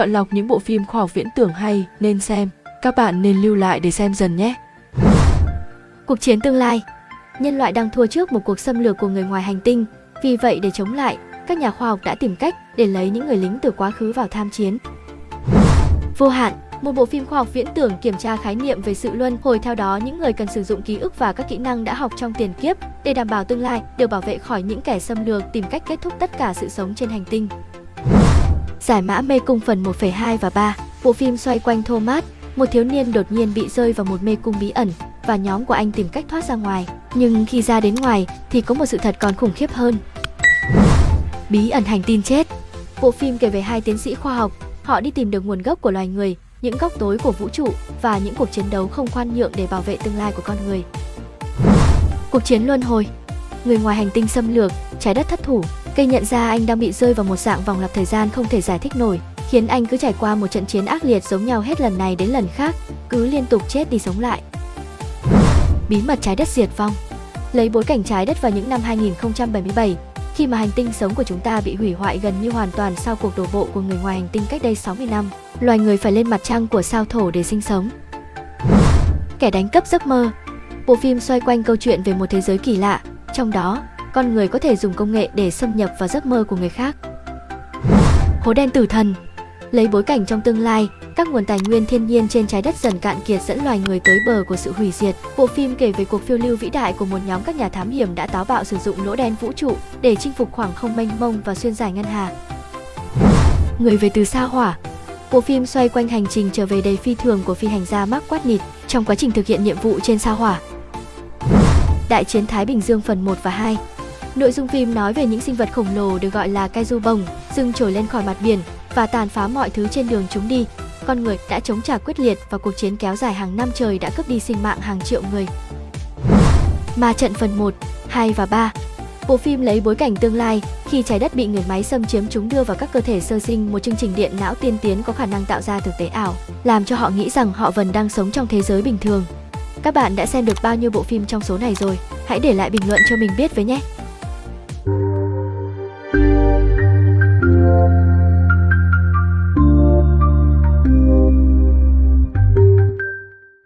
chọn lọc những bộ phim khoa học viễn tưởng hay nên xem. Các bạn nên lưu lại để xem dần nhé. Cuộc chiến tương lai Nhân loại đang thua trước một cuộc xâm lược của người ngoài hành tinh. Vì vậy để chống lại, các nhà khoa học đã tìm cách để lấy những người lính từ quá khứ vào tham chiến. Vô hạn một bộ phim khoa học viễn tưởng kiểm tra khái niệm về sự luân hồi theo đó những người cần sử dụng ký ức và các kỹ năng đã học trong tiền kiếp để đảm bảo tương lai được bảo vệ khỏi những kẻ xâm lược tìm cách kết thúc tất cả sự sống trên hành tinh. Giải mã mê cung phần 1,2 và 3 Bộ phim xoay quanh Thomas, một thiếu niên đột nhiên bị rơi vào một mê cung bí ẩn và nhóm của anh tìm cách thoát ra ngoài. Nhưng khi ra đến ngoài thì có một sự thật còn khủng khiếp hơn. Bí ẩn hành tinh chết Bộ phim kể về hai tiến sĩ khoa học, họ đi tìm được nguồn gốc của loài người, những góc tối của vũ trụ và những cuộc chiến đấu không khoan nhượng để bảo vệ tương lai của con người. Cuộc chiến luân hồi Người ngoài hành tinh xâm lược, trái đất thất thủ, cây nhận ra anh đang bị rơi vào một dạng vòng lặp thời gian không thể giải thích nổi, khiến anh cứ trải qua một trận chiến ác liệt giống nhau hết lần này đến lần khác, cứ liên tục chết đi sống lại. Bí mật trái đất diệt vong Lấy bối cảnh trái đất vào những năm 2077, khi mà hành tinh sống của chúng ta bị hủy hoại gần như hoàn toàn sau cuộc đổ bộ của người ngoài hành tinh cách đây 60 năm, loài người phải lên mặt trăng của sao thổ để sinh sống. Kẻ đánh cắp giấc mơ Bộ phim xoay quanh câu chuyện về một thế giới kỳ lạ, trong đó, con người có thể dùng công nghệ để xâm nhập vào giấc mơ của người khác. Hố đen tử thần Lấy bối cảnh trong tương lai, các nguồn tài nguyên thiên nhiên trên trái đất dần cạn kiệt dẫn loài người tới bờ của sự hủy diệt. Bộ phim kể về cuộc phiêu lưu vĩ đại của một nhóm các nhà thám hiểm đã táo bạo sử dụng lỗ đen vũ trụ để chinh phục khoảng không mênh mông và xuyên giải ngân hà. Người về từ sao hỏa Bộ phim xoay quanh hành trình trở về đầy phi thường của phi hành gia Mark Watney trong quá trình thực hiện nhiệm vụ trên sao hỏa. Đại chiến Thái Bình Dương phần 1 và 2 Nội dung phim nói về những sinh vật khổng lồ được gọi là kaiju bồng, dưng trồi lên khỏi mặt biển và tàn phá mọi thứ trên đường chúng đi. Con người đã chống trả quyết liệt và cuộc chiến kéo dài hàng năm trời đã cướp đi sinh mạng hàng triệu người. Ma trận phần 1, 2 và 3 Bộ phim lấy bối cảnh tương lai, khi trái đất bị người máy xâm chiếm chúng đưa vào các cơ thể sơ sinh một chương trình điện não tiên tiến có khả năng tạo ra thực tế ảo, làm cho họ nghĩ rằng họ vẫn đang sống trong thế giới bình thường. Các bạn đã xem được bao nhiêu bộ phim trong số này rồi? Hãy để lại bình luận cho mình biết với nhé!